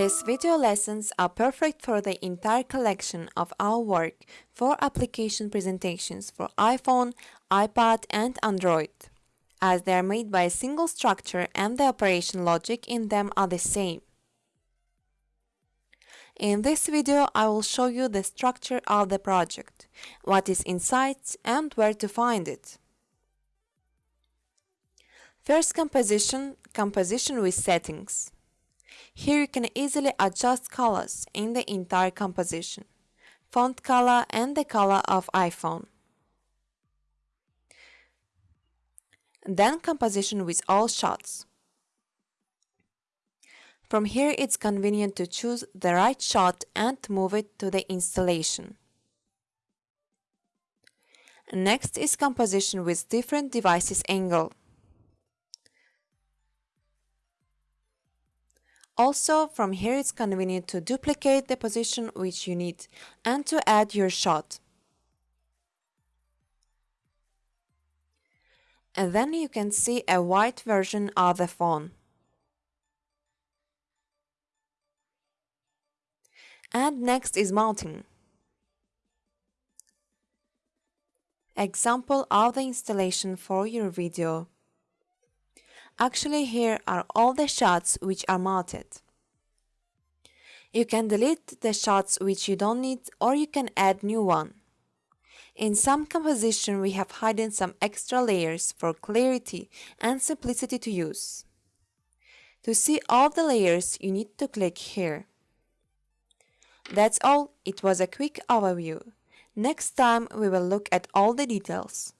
These video lessons are perfect for the entire collection of our work for application presentations for iPhone, iPad and Android, as they are made by a single structure and the operation logic in them are the same. In this video, I will show you the structure of the project, what is inside and where to find it. First composition, composition with settings. Here you can easily adjust colors in the entire composition, font color and the color of iPhone. Then composition with all shots. From here it's convenient to choose the right shot and move it to the installation. Next is composition with different devices angle. Also, from here it's convenient to duplicate the position which you need and to add your shot. And then you can see a white version of the phone. And next is mounting. Example of the installation for your video. Actually here are all the shots which are mounted. You can delete the shots which you don't need or you can add new one. In some composition we have hidden some extra layers for clarity and simplicity to use. To see all the layers you need to click here. That's all, it was a quick overview. Next time we will look at all the details.